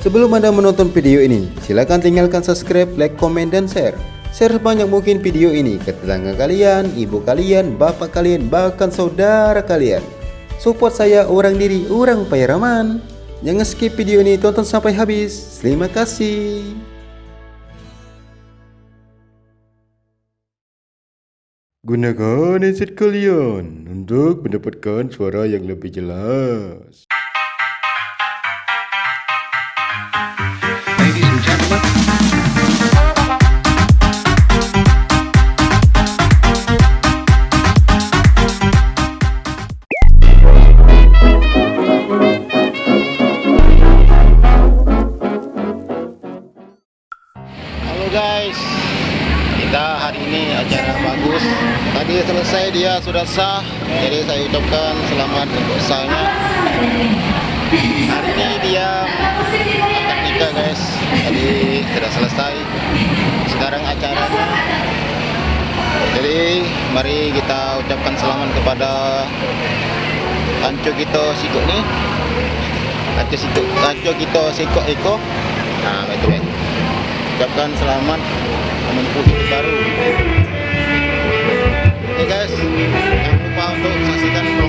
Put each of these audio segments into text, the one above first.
Sebelum Anda menonton video ini, silakan tinggalkan subscribe, like, komen, dan share. Share sebanyak mungkin video ini ke tetangga kalian, ibu kalian, bapak kalian, bahkan saudara kalian. Support saya orang diri, orang Pairaman. Jangan skip video ini, tonton sampai habis. Terima kasih. Gunakan headset kalian untuk mendapatkan suara yang lebih jelas. Sudah sah, jadi saya ucapkan selamat untuk sahnya. Hari ini dia akad nikah guys, jadi sudah selesai. Sekarang acaranya. Jadi mari kita ucapkan selamat kepada Anco kita sikok ni. Anco sikok, Anco kita sikok eko. Nah, itu guys ucapkan selamat menempuh hidup baru. Guys, jangan lupa untuk saksikan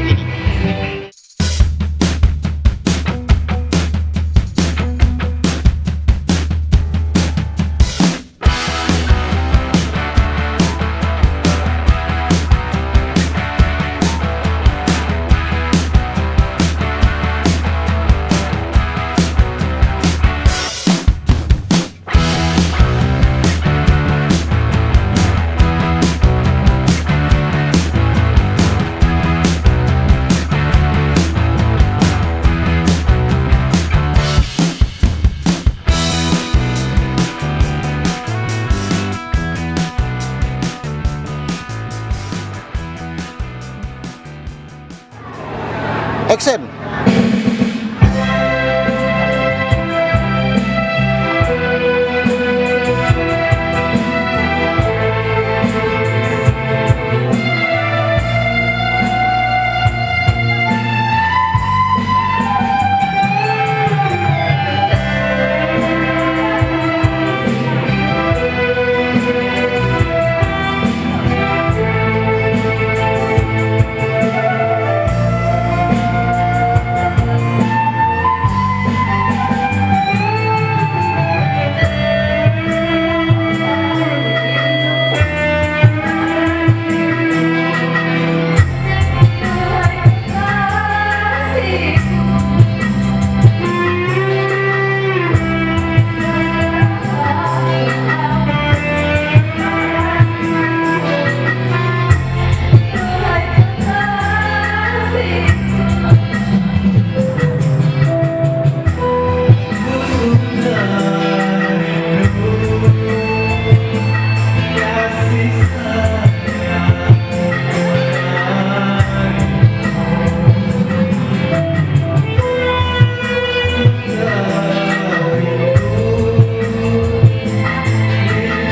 Action.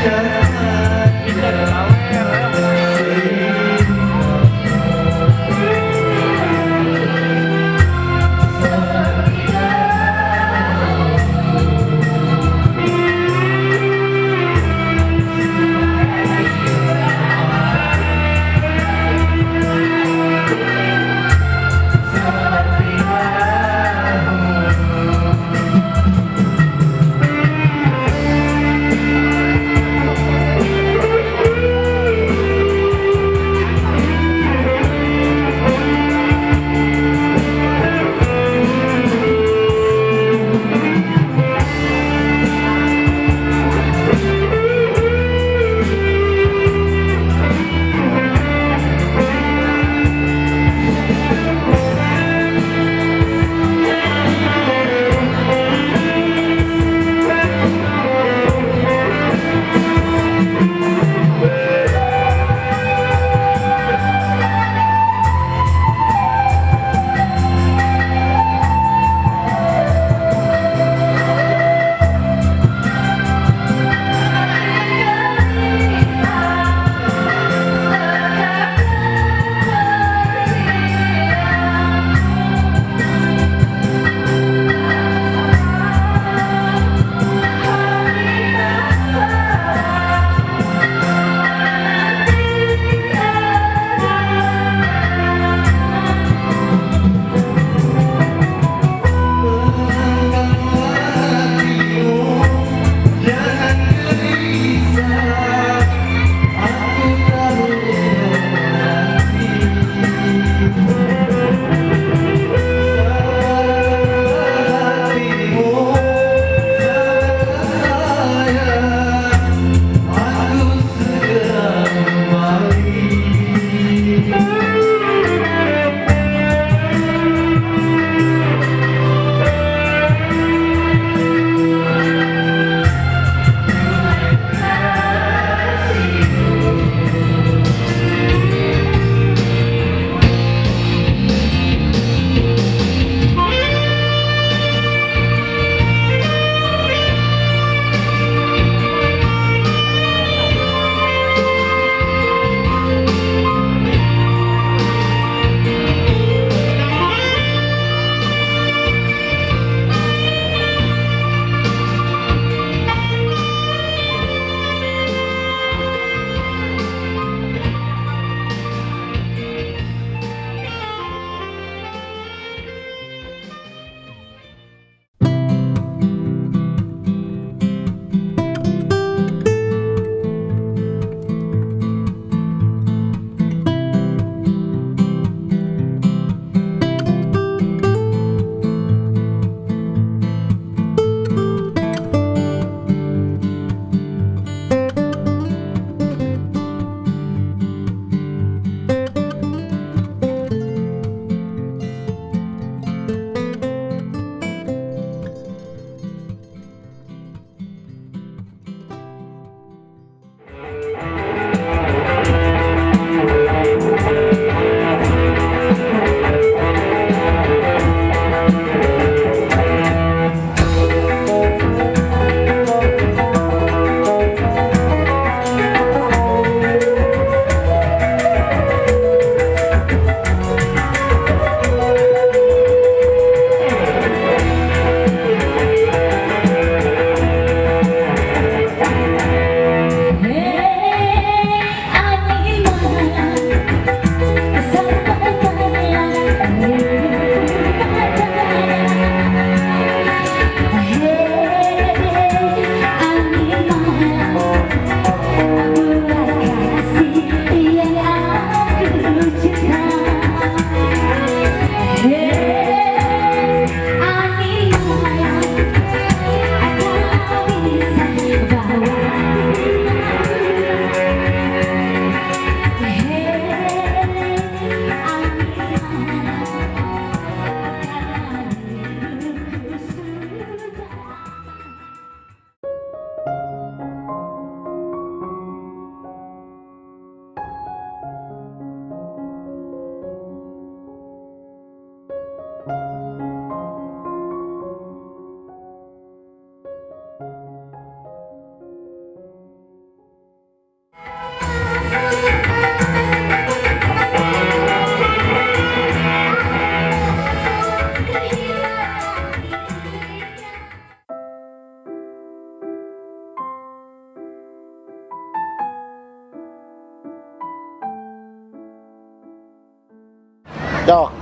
Yeah.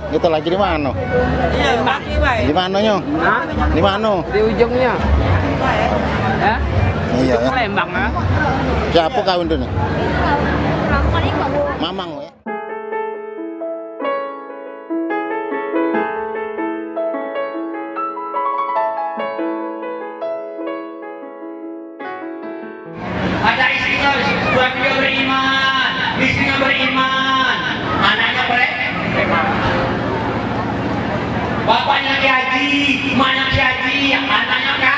Kita lagi di mana? Iya, kaki baik. Di mana nyo? Hah? Di mana? Di ujungnya. Ya? Iya ya. Lembang ya. Siapa kau itu nih? Mamang ya. ada istrinya suaminya beriman istrinya beriman anaknya ber- beriman bapaknya haji emaknya haji anaknya kan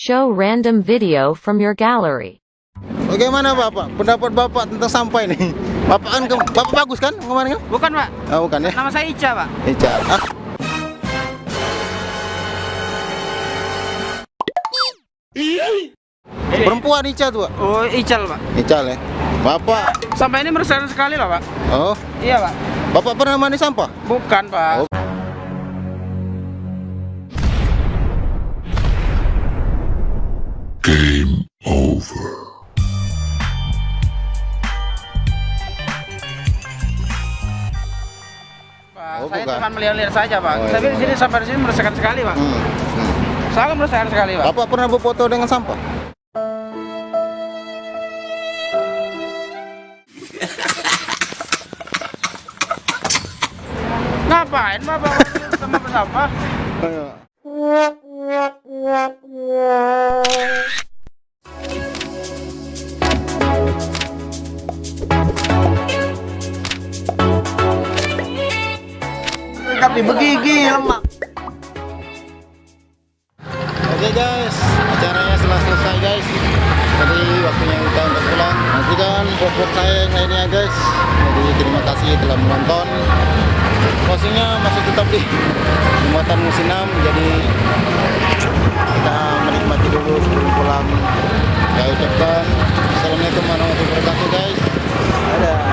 Show random video from your gallery. Bagaimana Bapak? Pendapat Bapak tentang sampah ini? Bapak kan Bapak bagus kan kemarin kan? Bukan, Pak. Oh, bukan ya? Nama saya Ica, Pak. Ica. Ah. Perempuan Ica tuh, Pak. Oh, Ical, Pak. Ica ya. Bapak. Sampai ini meresahkan sekali lah, Pak. Oh, Iya, Pak. Bapak pernah mandi sampah? Bukan, Pak. Oh. Pak, Oh, saya bukan. cuma melihat-lihat saja, Pak. Oh, iya, Tapi di sini sampai di sini meresahkan sekali, Pak. Hmm. hmm. Sangat meresahkan sekali, Pak. Bapak pernah berfoto dengan sampah? Ngapain, Bapak? Sama melekat di begigi lemak. Oke guys. Acaranya setelah selesai guys. Jadi waktunya kita untuk pulang. Nantikan vlog saya yang lainnya guys. Jadi terima kasih telah menonton. Posisinya masih tetap di muatan musim enam. jadi kita menikmati dulu sebelum pulang. Saya ucapkan assalamualaikum warahmatullahi wabarakatuh guys. Dadah.